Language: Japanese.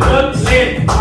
Good shit.